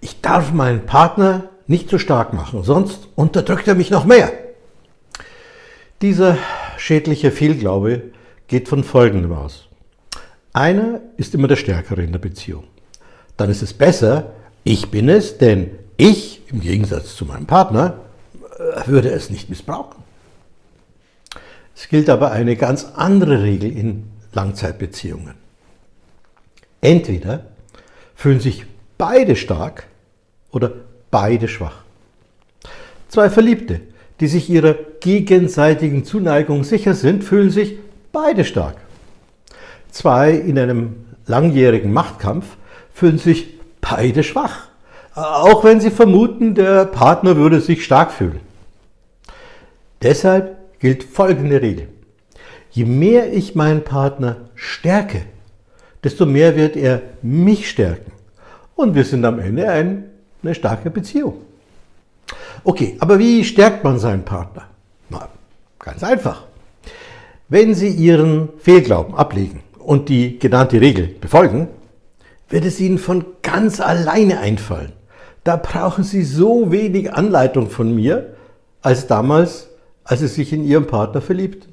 ich darf meinen Partner nicht zu stark machen, sonst unterdrückt er mich noch mehr. Dieser schädliche Fehlglaube geht von Folgendem aus. Einer ist immer der Stärkere in der Beziehung. Dann ist es besser, ich bin es, denn ich, im Gegensatz zu meinem Partner, äh, würde es nicht missbrauchen. Es gilt aber eine ganz andere Regel in Langzeitbeziehungen. Entweder fühlen sich beide stark oder beide schwach. Zwei Verliebte, die sich ihrer gegenseitigen Zuneigung sicher sind, fühlen sich beide stark. Zwei in einem langjährigen Machtkampf fühlen sich beide schwach, auch wenn sie vermuten, der Partner würde sich stark fühlen. Deshalb gilt folgende Regel. Je mehr ich meinen Partner stärke, desto mehr wird er mich stärken. Und wir sind am Ende eine starke Beziehung. Okay, aber wie stärkt man seinen Partner? Na, ganz einfach. Wenn Sie Ihren Fehlglauben ablegen und die genannte Regel befolgen, wird es Ihnen von ganz alleine einfallen. Da brauchen Sie so wenig Anleitung von mir, als damals, als Sie sich in Ihren Partner verliebten.